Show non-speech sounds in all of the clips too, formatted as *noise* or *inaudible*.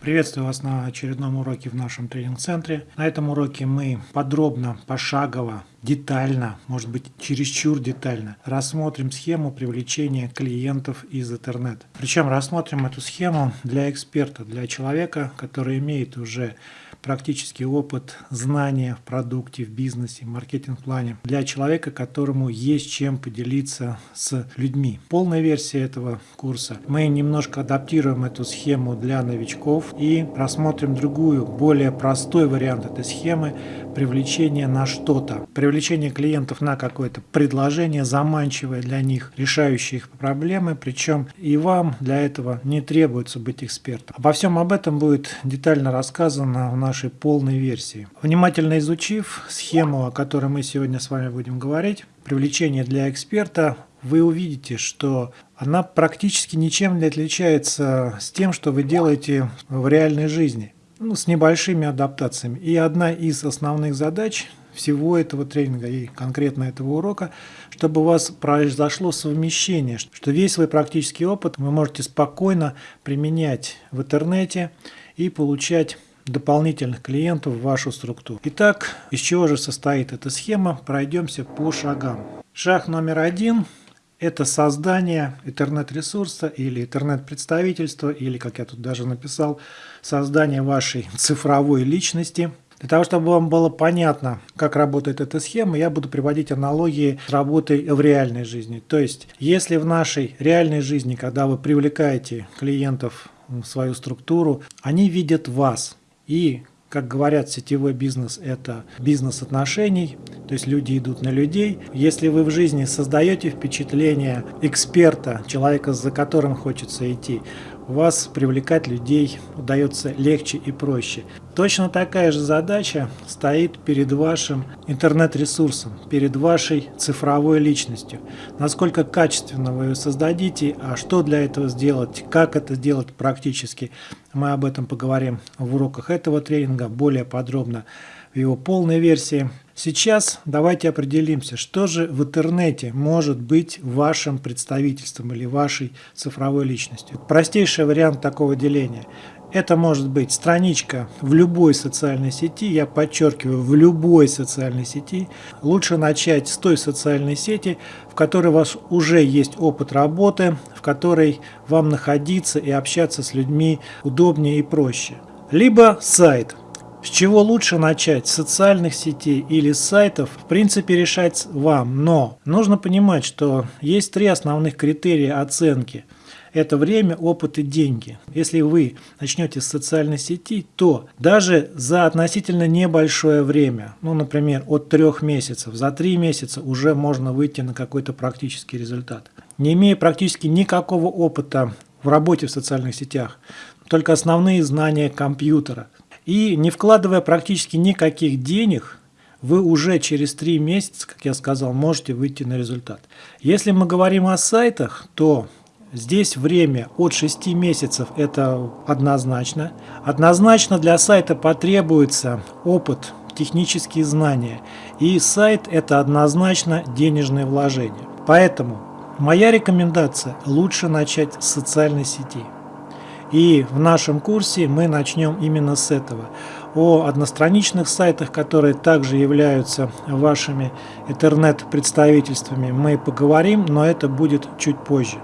Приветствую вас на очередном уроке в нашем тренинг-центре. На этом уроке мы подробно, пошагово, детально, может быть чересчур детально, рассмотрим схему привлечения клиентов из интернета. Причем рассмотрим эту схему для эксперта, для человека, который имеет уже практический опыт, знания в продукте, в бизнесе, в маркетинг-плане, для человека, которому есть чем поделиться с людьми. Полная версия этого курса. Мы немножко адаптируем эту схему для новичков и рассмотрим другую, более простой вариант этой схемы привлечения на что-то. Привлечение клиентов на какое-то предложение, заманчивое для них, решающее их проблемы, причем и вам для этого не требуется быть экспертом. Обо всем об этом будет детально рассказано в нашей полной версии. Внимательно изучив схему, о которой мы сегодня с вами будем говорить, привлечение для эксперта, вы увидите, что она практически ничем не отличается с тем, что вы делаете в реальной жизни ну, с небольшими адаптациями. И одна из основных задач всего этого тренинга и конкретно этого урока, чтобы у вас произошло совмещение, что весь свой практический опыт вы можете спокойно применять в интернете и получать дополнительных клиентов в вашу структуру. Итак, из чего же состоит эта схема? Пройдемся по шагам. Шаг номер один это создание интернет-ресурса или интернет-представительства, или, как я тут даже написал, создание вашей *laughs* цифровой личности. Для того, чтобы вам было понятно, как работает эта схема, я буду приводить аналогии с работой в реальной жизни. То есть, если в нашей реальной жизни, когда вы привлекаете клиентов в свою структуру, они видят вас. И как говорят, сетевой бизнес – это бизнес отношений, то есть люди идут на людей. Если вы в жизни создаете впечатление эксперта, человека, за которым хочется идти, у вас привлекать людей удается легче и проще. Точно такая же задача стоит перед вашим интернет-ресурсом, перед вашей цифровой личностью. Насколько качественно вы ее создадите, а что для этого сделать, как это сделать практически, мы об этом поговорим в уроках этого тренинга более подробно в его полной версии. Сейчас давайте определимся, что же в интернете может быть вашим представительством или вашей цифровой личностью. Простейший вариант такого деления. Это может быть страничка в любой социальной сети, я подчеркиваю, в любой социальной сети. Лучше начать с той социальной сети, в которой у вас уже есть опыт работы, в которой вам находиться и общаться с людьми удобнее и проще. Либо сайт, с чего лучше начать, с социальных сетей или с сайтов, в принципе решать вам, но нужно понимать, что есть три основных критерия оценки. Это время, опыт и деньги. Если вы начнете с социальной сети, то даже за относительно небольшое время, ну, например, от трех месяцев, за три месяца уже можно выйти на какой-то практический результат. Не имея практически никакого опыта в работе в социальных сетях, только основные знания компьютера – и не вкладывая практически никаких денег, вы уже через 3 месяца, как я сказал, можете выйти на результат. Если мы говорим о сайтах, то здесь время от 6 месяцев это однозначно. Однозначно для сайта потребуется опыт, технические знания. И сайт это однозначно денежное вложение. Поэтому моя рекомендация лучше начать с социальной сети. И в нашем курсе мы начнем именно с этого. О одностраничных сайтах, которые также являются вашими интернет-представительствами, мы поговорим, но это будет чуть позже.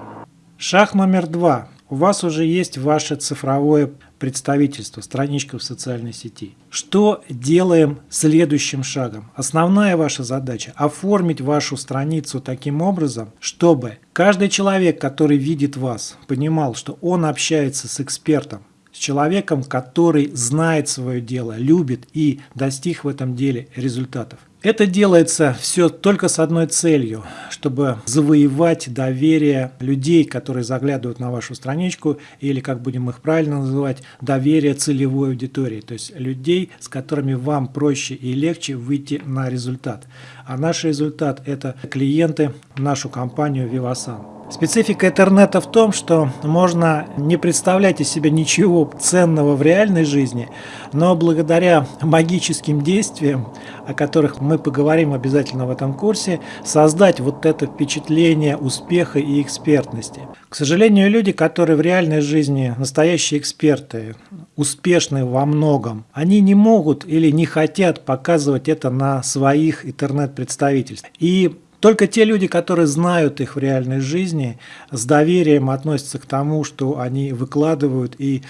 Шаг номер два. У вас уже есть ваше цифровое представительство, страничка в социальной сети. Что делаем следующим шагом? Основная ваша задача – оформить вашу страницу таким образом, чтобы каждый человек, который видит вас, понимал, что он общается с экспертом, с человеком, который знает свое дело, любит и достиг в этом деле результатов. Это делается все только с одной целью, чтобы завоевать доверие людей, которые заглядывают на вашу страничку, или, как будем их правильно называть, доверие целевой аудитории, то есть людей, с которыми вам проще и легче выйти на результат. А наш результат – это клиенты нашу компанию Vivasan. Специфика интернета в том, что можно не представлять из себя ничего ценного в реальной жизни, но благодаря магическим действиям, о которых мы поговорим обязательно в этом курсе, создать вот это впечатление успеха и экспертности. К сожалению, люди, которые в реальной жизни настоящие эксперты, успешны во многом, они не могут или не хотят показывать это на своих интернет-представительствах. И только те люди, которые знают их в реальной жизни, с доверием относятся к тому, что они выкладывают и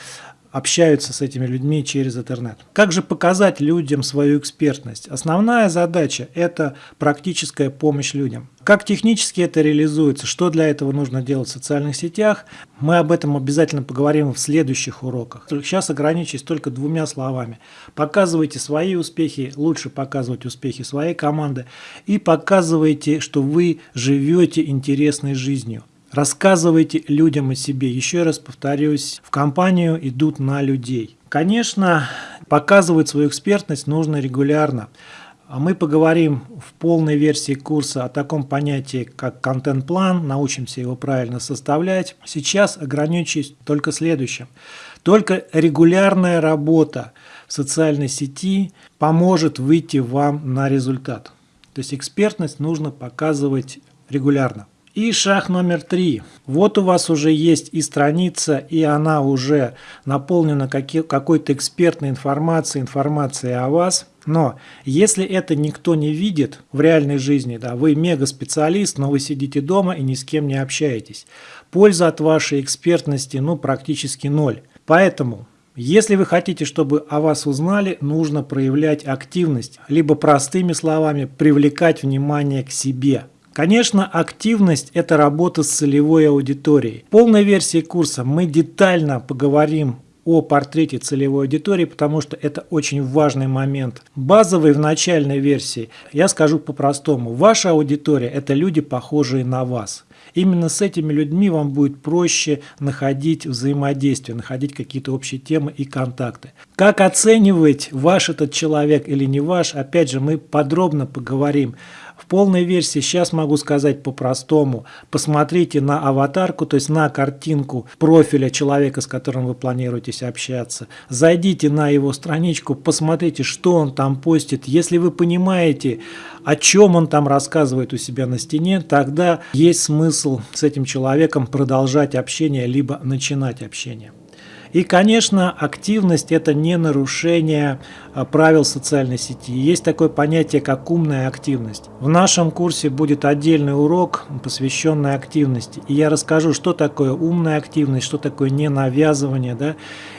общаются с этими людьми через интернет. Как же показать людям свою экспертность? Основная задача – это практическая помощь людям. Как технически это реализуется, что для этого нужно делать в социальных сетях, мы об этом обязательно поговорим в следующих уроках. Сейчас ограничусь только двумя словами. Показывайте свои успехи, лучше показывать успехи своей команды и показывайте, что вы живете интересной жизнью. Рассказывайте людям о себе. Еще раз повторюсь, в компанию идут на людей. Конечно, показывать свою экспертность нужно регулярно. А мы поговорим в полной версии курса о таком понятии, как контент-план, научимся его правильно составлять. Сейчас ограничусь только следующим. Только регулярная работа в социальной сети поможет выйти вам на результат. То есть экспертность нужно показывать регулярно. И шаг номер три. Вот у вас уже есть и страница, и она уже наполнена какой-то экспертной информацией, информацией о вас. Но если это никто не видит в реальной жизни, да, вы мега-специалист, но вы сидите дома и ни с кем не общаетесь, польза от вашей экспертности ну, практически ноль. Поэтому если вы хотите, чтобы о вас узнали, нужно проявлять активность, либо простыми словами привлекать внимание к себе. Конечно, активность – это работа с целевой аудиторией. В полной версии курса мы детально поговорим о портрете целевой аудитории, потому что это очень важный момент. Базовый в начальной версии, я скажу по-простому, ваша аудитория – это люди, похожие на вас. Именно с этими людьми вам будет проще находить взаимодействие, находить какие-то общие темы и контакты. Как оценивать, ваш этот человек или не ваш, опять же, мы подробно поговорим. В полной версии сейчас могу сказать по-простому. Посмотрите на аватарку, то есть на картинку профиля человека, с которым вы планируете общаться. Зайдите на его страничку, посмотрите, что он там постит. Если вы понимаете, о чем он там рассказывает у себя на стене, тогда есть смысл с этим человеком продолжать общение, либо начинать общение. И, конечно, активность – это не нарушение а, правил социальной сети. Есть такое понятие, как умная активность. В нашем курсе будет отдельный урок, посвященный активности. И я расскажу, что такое умная активность, что такое ненавязывание, да,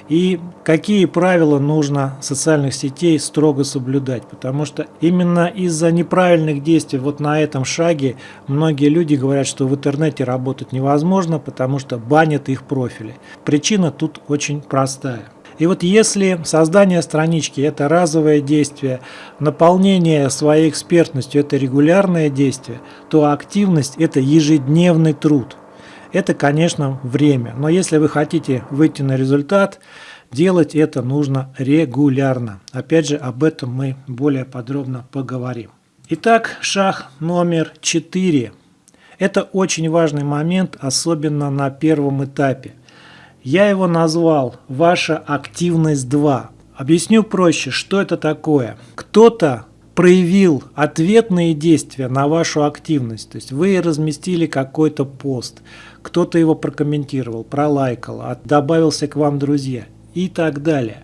и какие правила нужно социальных сетей строго соблюдать. Потому что именно из-за неправильных действий вот на этом шаге многие люди говорят, что в интернете работать невозможно, потому что банят их профили. Причина тут очень простая. И вот если создание странички – это разовое действие, наполнение своей экспертностью – это регулярное действие, то активность – это ежедневный труд – это, конечно, время. Но если вы хотите выйти на результат, делать это нужно регулярно. Опять же, об этом мы более подробно поговорим. Итак, шаг номер 4. Это очень важный момент, особенно на первом этапе. Я его назвал «Ваша активность 2». Объясню проще, что это такое. Кто-то проявил ответные действия на вашу активность. То есть вы разместили какой-то пост, кто-то его прокомментировал, пролайкал, добавился к вам друзья и так далее.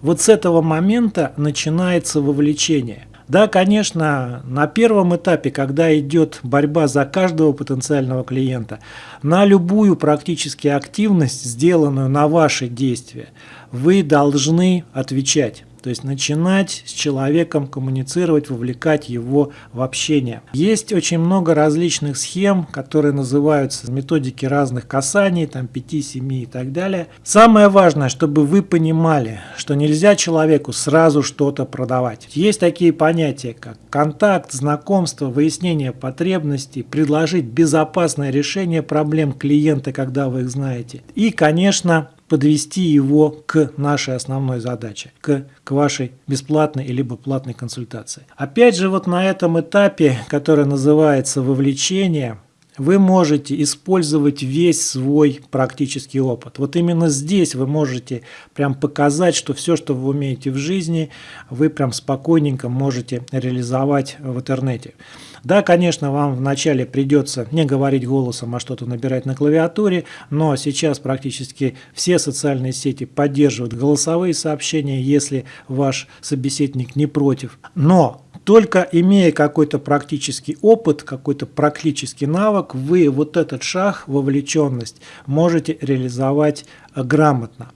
Вот с этого момента начинается вовлечение. Да, конечно, на первом этапе, когда идет борьба за каждого потенциального клиента, на любую практически активность, сделанную на ваши действия, вы должны отвечать. То есть начинать с человеком коммуницировать, вовлекать его в общение. Есть очень много различных схем, которые называются методики разных касаний, там 5, 7 и так далее. Самое важное, чтобы вы понимали, что нельзя человеку сразу что-то продавать. Есть такие понятия, как контакт, знакомство, выяснение потребностей, предложить безопасное решение проблем клиента, когда вы их знаете. И, конечно, подвести его к нашей основной задаче, к, к вашей бесплатной либо платной консультации. Опять же, вот на этом этапе, который называется вовлечение, вы можете использовать весь свой практический опыт. Вот именно здесь вы можете прям показать, что все, что вы умеете в жизни, вы прям спокойненько можете реализовать в интернете. Да, конечно, вам вначале придется не говорить голосом, а что-то набирать на клавиатуре, но сейчас практически все социальные сети поддерживают голосовые сообщения, если ваш собеседник не против. Но только имея какой-то практический опыт, какой-то практический навык, вы вот этот шаг, вовлеченность, можете реализовать грамотно.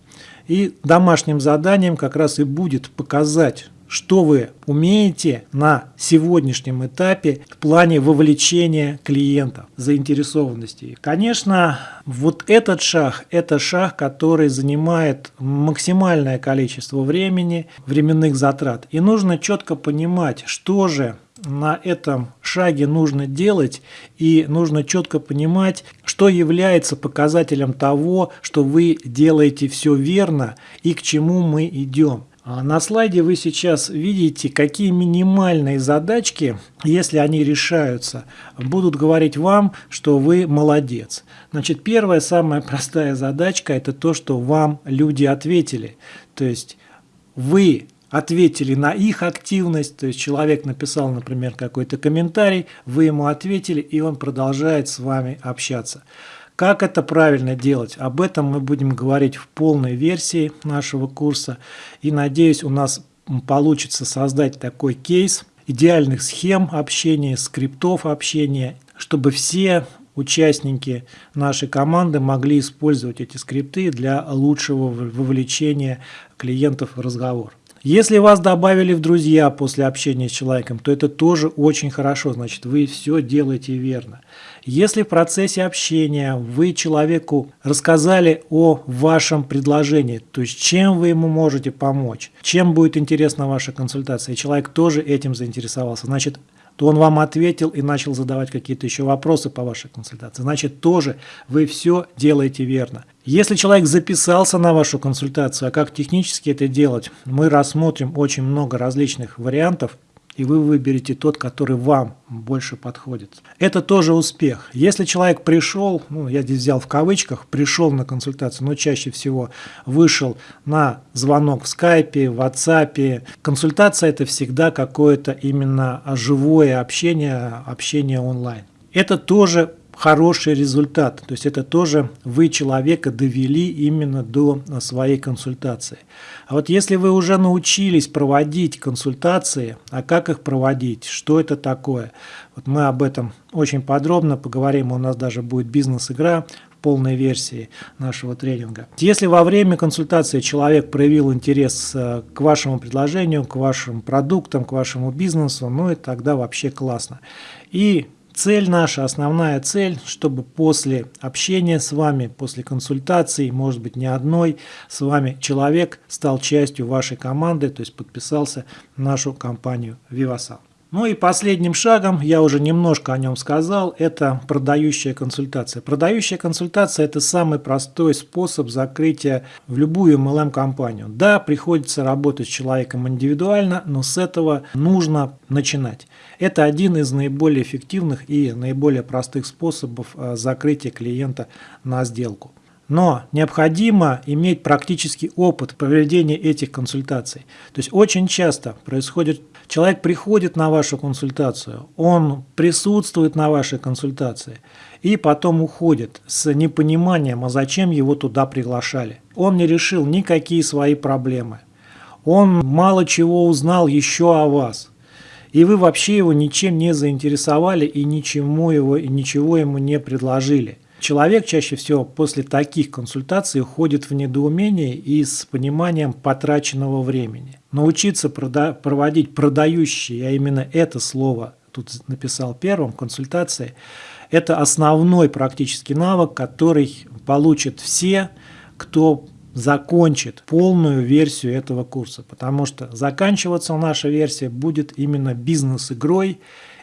И домашним заданием как раз и будет показать что вы умеете на сегодняшнем этапе в плане вовлечения клиентов, заинтересованности. Конечно, вот этот шаг, это шаг, который занимает максимальное количество времени, временных затрат. И нужно четко понимать, что же на этом шаге нужно делать и нужно четко понимать, что является показателем того, что вы делаете все верно и к чему мы идем. А на слайде вы сейчас видите, какие минимальные задачки, если они решаются, будут говорить вам, что вы молодец. Значит, первая, самая простая задачка – это то, что вам люди ответили. То есть вы ответили на их активность, то есть человек написал, например, какой-то комментарий, вы ему ответили, и он продолжает с вами общаться. Как это правильно делать? Об этом мы будем говорить в полной версии нашего курса. И надеюсь, у нас получится создать такой кейс идеальных схем общения, скриптов общения, чтобы все участники нашей команды могли использовать эти скрипты для лучшего вовлечения клиентов в разговор. Если вас добавили в друзья после общения с человеком, то это тоже очень хорошо, значит вы все делаете верно. Если в процессе общения вы человеку рассказали о вашем предложении, то есть чем вы ему можете помочь, чем будет интересна ваша консультация, и человек тоже этим заинтересовался, значит то он вам ответил и начал задавать какие-то еще вопросы по вашей консультации. Значит, тоже вы все делаете верно. Если человек записался на вашу консультацию, а как технически это делать, мы рассмотрим очень много различных вариантов и вы выберете тот, который вам больше подходит. Это тоже успех. Если человек пришел, ну, я здесь взял в кавычках, пришел на консультацию, но чаще всего вышел на звонок в скайпе, в WhatsApp. Консультация это всегда какое-то именно живое общение, общение онлайн. Это тоже хороший результат. То есть это тоже вы человека довели именно до своей консультации. А вот если вы уже научились проводить консультации, а как их проводить, что это такое, вот мы об этом очень подробно поговорим, у нас даже будет бизнес-игра в полной версии нашего тренинга. Если во время консультации человек проявил интерес э, к вашему предложению, к вашим продуктам, к вашему бизнесу, ну и тогда вообще классно. И Цель наша, основная цель, чтобы после общения с вами, после консультации, может быть не одной, с вами человек стал частью вашей команды, то есть подписался в нашу компанию Vivasan. Ну и последним шагом, я уже немножко о нем сказал, это продающая консультация. Продающая консультация – это самый простой способ закрытия в любую MLM-компанию. Да, приходится работать с человеком индивидуально, но с этого нужно начинать. Это один из наиболее эффективных и наиболее простых способов э, закрытия клиента на сделку. Но необходимо иметь практический опыт проведения этих консультаций. То есть очень часто происходит, человек приходит на вашу консультацию, он присутствует на вашей консультации и потом уходит с непониманием, а зачем его туда приглашали. Он не решил никакие свои проблемы. Он мало чего узнал еще о вас. И вы вообще его ничем не заинтересовали и ничему его, и ничего ему не предложили. Человек чаще всего после таких консультаций уходит в недоумение и с пониманием потраченного времени. Научиться прода проводить продающие, я именно это слово тут написал первым, консультации, это основной практический навык, который получат все, кто закончит полную версию этого курса, потому что заканчиваться наша версия будет именно бизнес-игрой,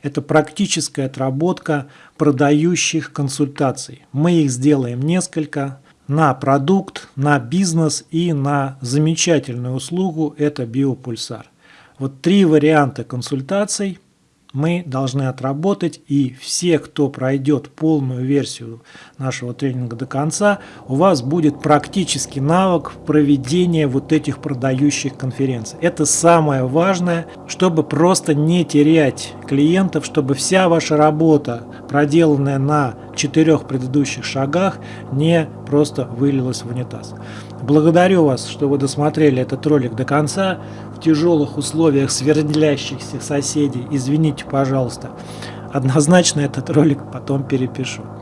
это практическая отработка продающих консультаций. Мы их сделаем несколько на продукт, на бизнес и на замечательную услугу – это биопульсар. Вот три варианта консультаций мы должны отработать, и все, кто пройдет полную версию нашего тренинга до конца, у вас будет практический навык проведения вот этих продающих конференций. Это самое важное, чтобы просто не терять клиентов, чтобы вся ваша работа, проделанная на четырех предыдущих шагах, не просто вылилась в унитаз. Благодарю вас, что вы досмотрели этот ролик до конца. В тяжелых условиях свердлящихся соседей, извините, пожалуйста. Однозначно этот ролик потом перепишу.